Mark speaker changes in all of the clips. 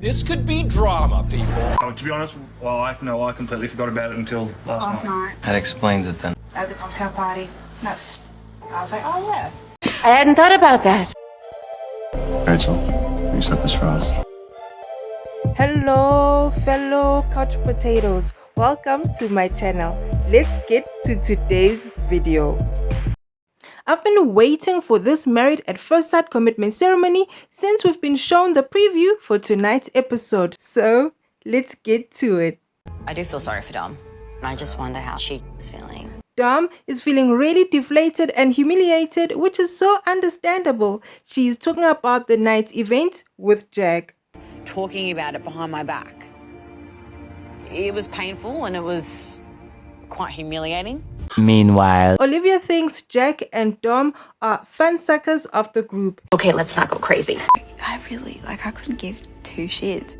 Speaker 1: This could be drama, people.
Speaker 2: Oh, to be honest, well, I no, I completely forgot about it until last,
Speaker 3: last
Speaker 2: night.
Speaker 3: night
Speaker 4: That explains it then.
Speaker 3: at the cocktail party. That's. I was like, oh yeah.
Speaker 5: I hadn't thought about that.
Speaker 6: Rachel, you set this for us.
Speaker 7: Hello, fellow couch potatoes. Welcome to my channel. Let's get to today's video. I've been waiting for this married at first sight commitment ceremony since we've been shown the preview for tonight's episode. So let's get to it.
Speaker 8: I do feel sorry for Dom. And I just wonder how she's feeling.
Speaker 7: Dom is feeling really deflated and humiliated, which is so understandable. She is talking about the night's event with Jack.
Speaker 8: Talking about it behind my back. It was painful and it was quite humiliating.
Speaker 4: Meanwhile,
Speaker 7: Olivia thinks Jack and Dom are fun suckers of the group.
Speaker 9: Okay, let's not go crazy.
Speaker 3: I really like. I couldn't give two shits.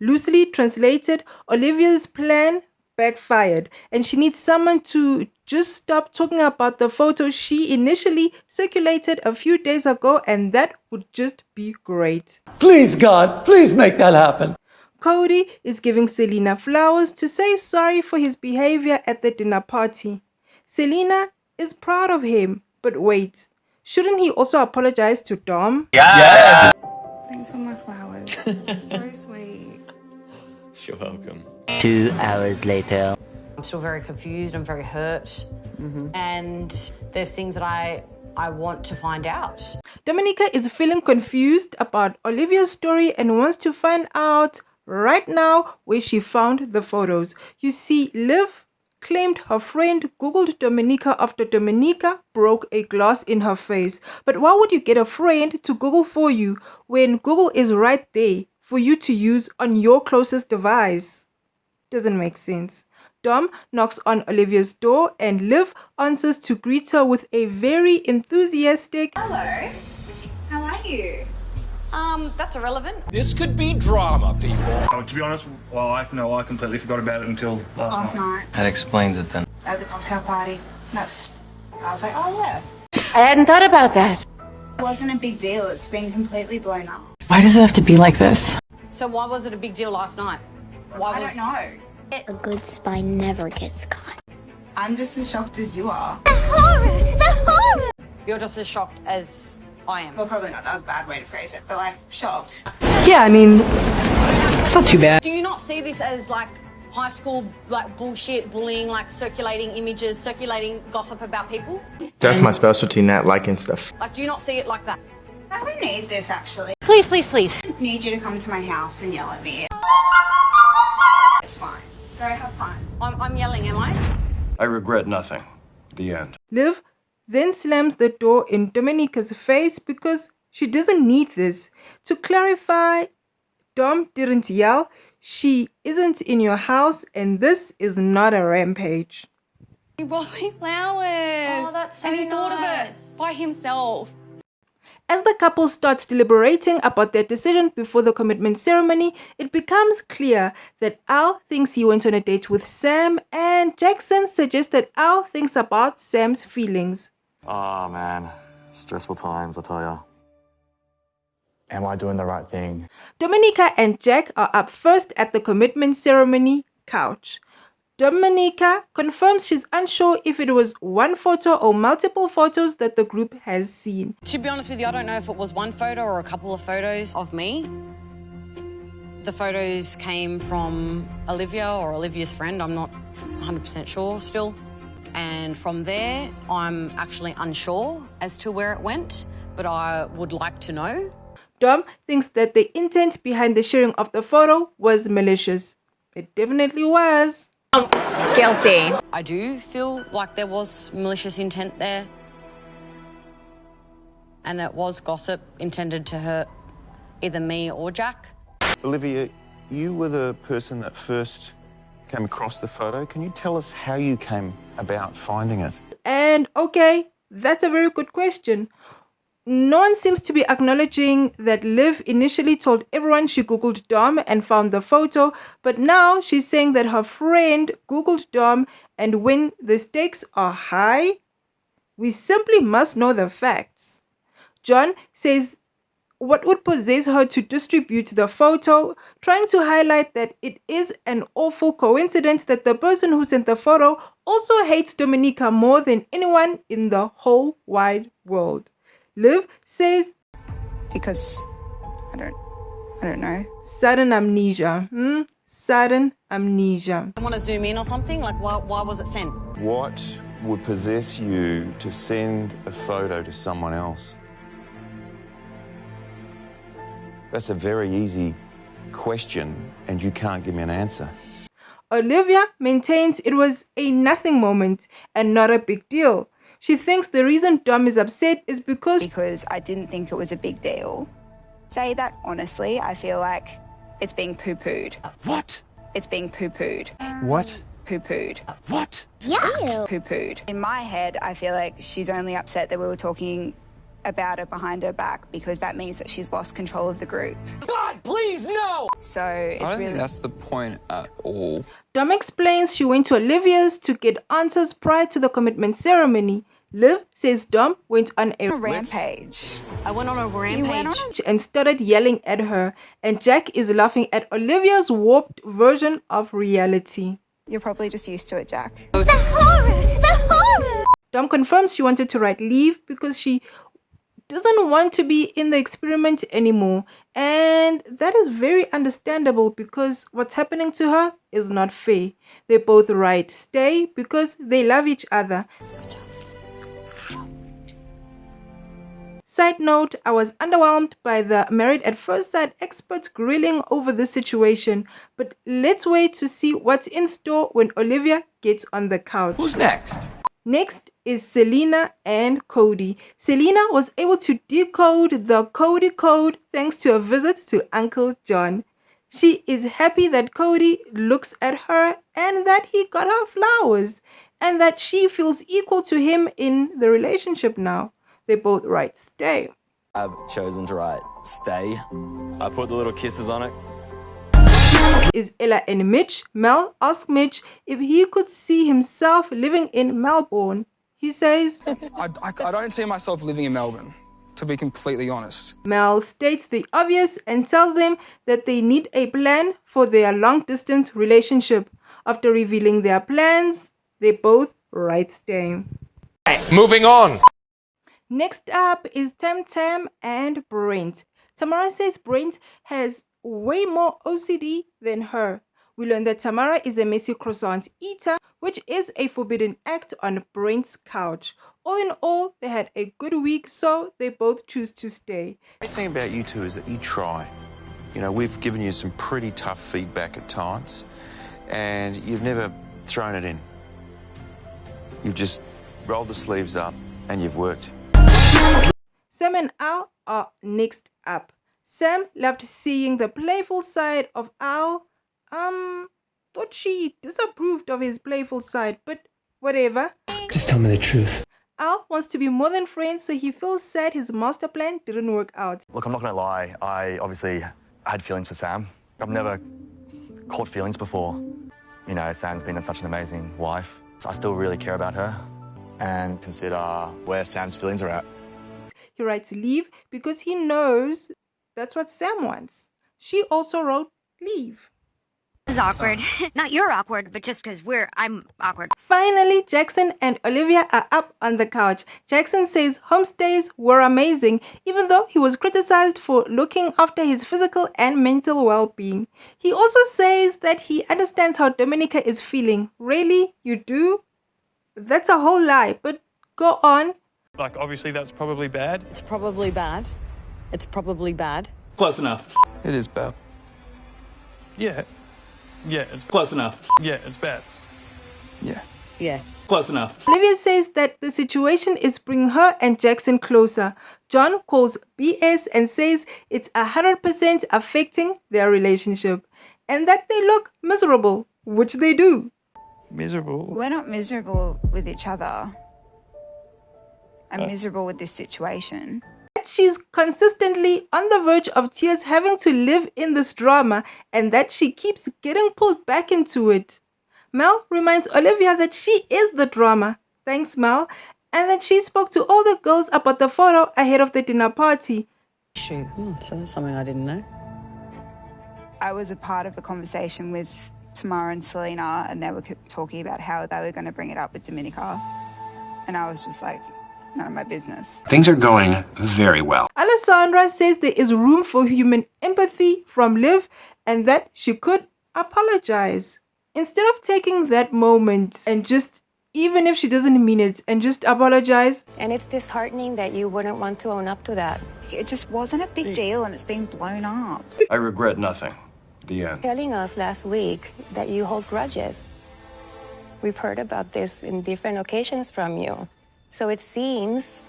Speaker 7: Loosely translated, Olivia's plan backfired and she needs someone to just stop talking about the photo she initially circulated a few days ago and that would just be great.
Speaker 10: Please, God, please make that happen.
Speaker 7: Cody is giving Selina flowers to say sorry for his behavior at the dinner party. Selina is proud of him, but wait, shouldn't he also apologize to Dom? Yeah.
Speaker 3: Thanks for my flowers. so sweet.
Speaker 4: you're welcome. Two hours later.
Speaker 8: I'm still very confused. I'm very hurt. Mm-hmm. And there's things that I I want to find out.
Speaker 7: Domenica is feeling confused about Olivia's story and wants to find out right now where she found the photos. You see, Liv claimed her friend googled Domenica after Domenica broke a glass in her face. But why would you get a friend to Google for you when Google is right there for you to use on your closest device? Doesn't make sense. Dom knocks on Olivia's door and Liv answers to greet her with a very enthusiastic
Speaker 3: Hello. How are you?
Speaker 8: Um, that's irrelevant.
Speaker 1: This could be drama, people.
Speaker 2: Oh, to be honest, well, I no, I completely forgot about it until last,
Speaker 3: Last
Speaker 2: night.
Speaker 3: night
Speaker 4: That explains it then.
Speaker 3: at the cocktail party. That's. I was like, oh yeah.
Speaker 5: I hadn't thought about that.
Speaker 3: It wasn't a big deal. It's been completely blown up.
Speaker 9: Why does it have to be like this?
Speaker 8: So why was it a big deal last night? Why
Speaker 3: I
Speaker 8: was
Speaker 3: don't know.
Speaker 11: A good spy never gets caught.
Speaker 3: I'm just as shocked as you are. The horror! The horror!
Speaker 8: you're just as shocked as I am?
Speaker 3: Well, probably not. That was a bad way to phrase it, but like shocked.
Speaker 9: Yeah, I mean, it's not too bad.
Speaker 8: Do you not see this as like high school like bullshit, bullying, like circulating images, circulating gossip about people?
Speaker 6: That's my specialty, not liking stuff.
Speaker 8: Like, do you not see it like that?
Speaker 3: I don't need this actually.
Speaker 8: Please, please, please.
Speaker 3: I need you to come to my house and yell at me. It's fine. Go have fun.
Speaker 8: I'm, I'm yelling, am I?
Speaker 6: I regret nothing. The end.
Speaker 7: Liv then slams the door in Domenica's face because she doesn't need this. To clarify, Dom didn't yell, she isn't in your house and this is not a rampage.
Speaker 8: He brought me flowers.
Speaker 11: Oh, that's so
Speaker 8: And he thought of
Speaker 11: nice.
Speaker 8: it by himself.
Speaker 7: As the couple starts deliberating about their decision before the commitment ceremony, it becomes clear that Al thinks he went on a date with Sam and Jackson suggests that Al thinks about Sam's feelings.
Speaker 6: Oh, man. Stressful times, I tell ya. Am I doing the right thing?
Speaker 7: Domenica and Jack are up first at the commitment ceremony couch. Domenica confirms she's unsure if it was one photo or multiple photos that the group has seen.
Speaker 8: To be honest with you, I don't know if it was one photo or a couple of photos of me. The photos came from Olivia or Olivia's friend. I'm not 100% sure still. And from there, I'm actually unsure as to where it went, but I would like to know.
Speaker 7: Dom thinks that the intent behind the sharing of the photo was malicious. It definitely was.
Speaker 9: I'm Guilty.
Speaker 8: I do feel like there was malicious intent there. And it was gossip intended to hurt either me or Jack.
Speaker 12: Olivia, you were the person that first came across the photo. Can you tell us how you came about finding it?
Speaker 7: And okay, that's a very good question. No one seems to be acknowledging that Liv initially told everyone she googled Dom and found the photo, but now she's saying that her friend googled Dom and when the stakes are high, we simply must know the facts. John says what would possess her to distribute the photo, trying to highlight that it is an awful coincidence that the person who sent the photo also hates Domenica more than anyone in the whole wide world. Liv says,
Speaker 13: Because I don't, I don't know.
Speaker 7: Sudden amnesia. Hmm? Sudden amnesia.
Speaker 8: I want to zoom in or something? Like, why, why was it sent?
Speaker 12: What would possess you to send a photo to someone else? That's a very easy question, and you can't give me an answer.
Speaker 7: Olivia maintains it was a nothing moment and not a big deal. She thinks the reason Dom is upset is because
Speaker 13: because I didn't think it was a big deal. Say that honestly, I feel like it's being poo-pooed.
Speaker 10: What?
Speaker 13: It's being poo-pooed.
Speaker 10: What?
Speaker 13: Poo-pooed.
Speaker 10: What?
Speaker 11: Yeah.
Speaker 13: Poo-pooed. In my head, I feel like she's only upset that we were talking about her behind her back because that means that she's lost control of the group.
Speaker 1: God, please, no!
Speaker 13: So it's
Speaker 14: I don't
Speaker 13: really
Speaker 14: think that's the point at all.
Speaker 7: Dom explains she went to Olivia's to get answers prior to the commitment ceremony. Liv says Dom went on a
Speaker 13: rampage.
Speaker 8: I went on a rampage.
Speaker 13: on a-
Speaker 7: and started yelling at her, and Jack is laughing at Olivia's warped version of reality.
Speaker 13: You're probably just used to it, Jack.
Speaker 11: The horror! The horror!
Speaker 7: Dom confirms she wanted to write leave because she doesn't want to be in the experiment anymore. And that is very understandable because what's happening to her is not fair. They both write stay because they love each other. Side note, I was underwhelmed by the Married at First Sight experts grilling over this situation, but let's wait to see what's in store when Olivia gets on the couch.
Speaker 10: Who's next?
Speaker 7: Next is Selina and Cody. Selina was able to decode the Cody code thanks to a visit to Uncle John. She is happy that Cody looks at her and that he got her flowers and that she feels equal to him in the relationship now. They both write stay.
Speaker 15: I've chosen to write stay. I put the little kisses on it.
Speaker 7: Is Ella and Mitch. Mel asked Mitch if he could see himself living in Melbourne. He says,
Speaker 16: I, I, I don't see myself living in Melbourne, to be completely honest.
Speaker 7: Mel states the obvious and tells them that they need a plan for their long distance relationship. After revealing their plans, they both write stay.
Speaker 1: Moving on.
Speaker 7: Next up is Tam Tam and Brent. Tamara says Brent has way more OCD than her. We learn that Tamara is a messy croissant eater, which is a forbidden act on Brent's couch. All in all, they had a good week, so they both choose to stay.
Speaker 12: The thing about you two is that you try. You know, we've given you some pretty tough feedback at times, and you've never thrown it in. You've just rolled the sleeves up and you've worked.
Speaker 7: Sam and Al are next up. Sam loved seeing the playful side of Al. Um, thought she disapproved of his playful side, but whatever.
Speaker 10: Just tell me the truth.
Speaker 7: Al wants to be more than friends, so he feels sad his master plan didn't work out.
Speaker 6: Look, I'm not going to lie. I obviously had feelings for Sam. I've never caught feelings before. You know, Sam's been such an amazing wife. So I still really care about her and consider where Sam's feelings are at.
Speaker 7: He writes leave because he knows that's what Sam wants. She also wrote leave.
Speaker 11: This is awkward. Not you're awkward, but just because we're, I'm awkward.
Speaker 7: Finally, Jackson and Olivia are up on the couch. Jackson says homestays were amazing, even though he was criticized for looking after his physical and mental well being. He also says that he understands how Domenica is feeling. Really? You do? That's a whole lie, but go on.
Speaker 2: Like, obviously, that's probably bad.
Speaker 8: It's probably bad. It's probably bad.
Speaker 10: Close enough.
Speaker 14: It is bad.
Speaker 2: Yeah. Yeah, it's
Speaker 10: Close enough.
Speaker 2: yeah, it's bad.
Speaker 14: Yeah.
Speaker 8: Yeah.
Speaker 10: Close enough.
Speaker 7: Olivia says that the situation is bringing her and Jackson closer. John calls BS and says it's 100% affecting their relationship and that they look miserable, which they do.
Speaker 2: Miserable.
Speaker 13: We're not miserable with each other. I'm uh. miserable with this situation.
Speaker 7: That she's consistently on the verge of tears having to live in this drama and that she keeps getting pulled back into it. Mel reminds Olivia that she is the drama. Thanks, Mel. And that she spoke to all the girls about the photo ahead of the dinner party.
Speaker 8: Shoot, hmm, so that's something I didn't know.
Speaker 13: I was a part of a conversation with Tamara and Selina, and they were talking about how they were going to bring it up with Domenica. And I was just like, none of my business.
Speaker 1: Things are going very well.
Speaker 7: Alessandra says there is room for human empathy from Liv and that she could apologize. Instead of taking that moment and just, even if she doesn't mean it, and just apologize,
Speaker 17: And it's disheartening that you wouldn't want to own up to that.
Speaker 13: It just wasn't a big deal, and it's been blown up.
Speaker 18: I regret nothing. The end.
Speaker 17: Telling us last week that you hold grudges. We've heard about this in different occasions from you. So it seems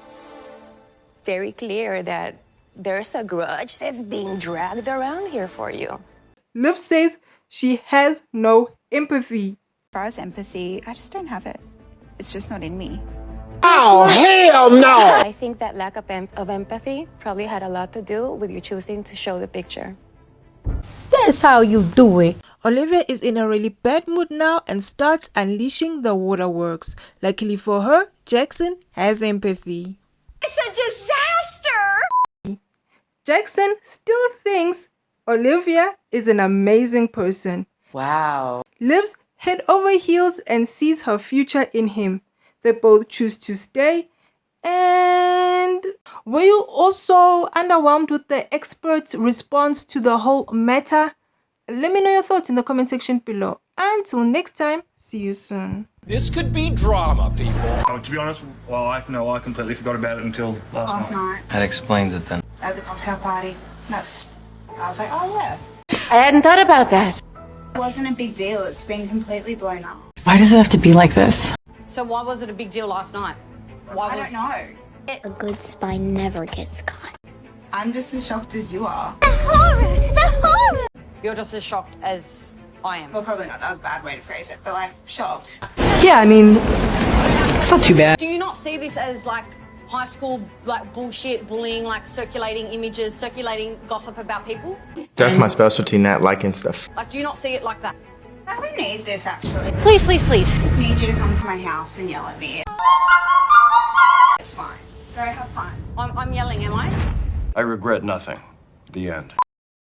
Speaker 17: very clear that there's a grudge that's being dragged around here for you.
Speaker 7: Liv says she has no empathy.
Speaker 13: As far as empathy, I just don't have it. It's just not in me.
Speaker 17: Oh, hell no! I think that lack of, em- of empathy probably had a lot to do with you choosing to show the picture.
Speaker 5: That's how you do it.
Speaker 7: Olivia is in a really bad mood now and starts unleashing the waterworks. Luckily for her, Jackson has empathy.
Speaker 3: It's a disaster!
Speaker 7: Jackson still thinks Olivia is an amazing person.
Speaker 5: Wow.
Speaker 7: Lives head over heels and sees her future in him. They both choose to stay. And were you also underwhelmed with the expert's response to the whole matter? Let me know your thoughts in the comment section below. Until next time, see you soon.
Speaker 1: This could be drama, people.
Speaker 2: Oh, to be honest, well, I no, I completely forgot about it until last,
Speaker 13: Last
Speaker 2: night.
Speaker 13: night
Speaker 4: That explains it then.
Speaker 13: at the cocktail party. That's. I was like, oh yeah.
Speaker 5: I hadn't thought about that.
Speaker 13: It wasn't a big deal. It's been completely blown up.
Speaker 9: Why does it have to be like this?
Speaker 8: So why was it a big deal last night? Why
Speaker 13: I
Speaker 8: was...
Speaker 13: don't know.
Speaker 11: A good spy never gets caught.
Speaker 13: I'm just as shocked as you are. The horrid.
Speaker 8: The horrid You're just as shocked as I am.
Speaker 13: Well, probably not. That was a bad way to phrase it, but like shocked.
Speaker 9: Yeah, I mean, it's not too bad.
Speaker 8: Do you not see this as like high school like bullshit, bullying, like circulating images, circulating gossip about people?
Speaker 16: That's my specialty, not liking stuff.
Speaker 8: Like, do you not see it like that?
Speaker 13: I don't need this actually.
Speaker 8: Please, please, please.
Speaker 3: I need you to come to my house and yell at me. It's fine. Go have fun.
Speaker 8: I'm, I'm yelling, am I?
Speaker 18: I regret nothing. The end.